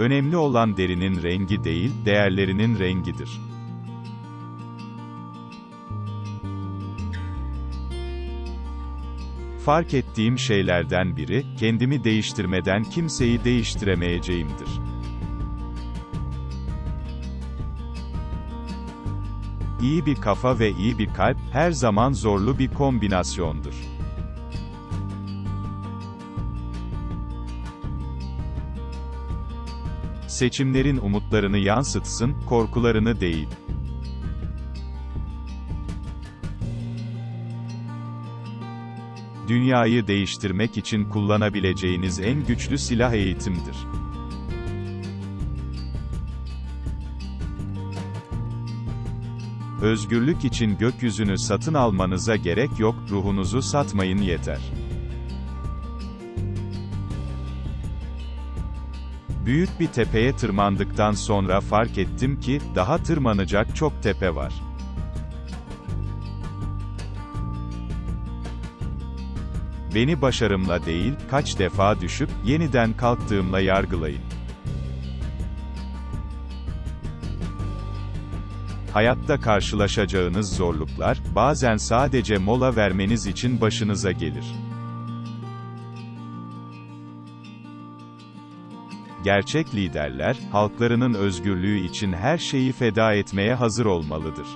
Önemli olan derinin rengi değil, değerlerinin rengidir. Fark ettiğim şeylerden biri, kendimi değiştirmeden kimseyi değiştiremeyeceğimdir. İyi bir kafa ve iyi bir kalp, her zaman zorlu bir kombinasyondur. Seçimlerin umutlarını yansıtsın, korkularını değil. Dünyayı değiştirmek için kullanabileceğiniz en güçlü silah eğitimdir. Özgürlük için gökyüzünü satın almanıza gerek yok, ruhunuzu satmayın yeter. Büyük bir tepeye tırmandıktan sonra fark ettim ki, daha tırmanacak çok tepe var. Beni başarımla değil, kaç defa düşüp, yeniden kalktığımla yargılayın. Hayatta karşılaşacağınız zorluklar, bazen sadece mola vermeniz için başınıza gelir. Gerçek liderler, halklarının özgürlüğü için her şeyi feda etmeye hazır olmalıdır.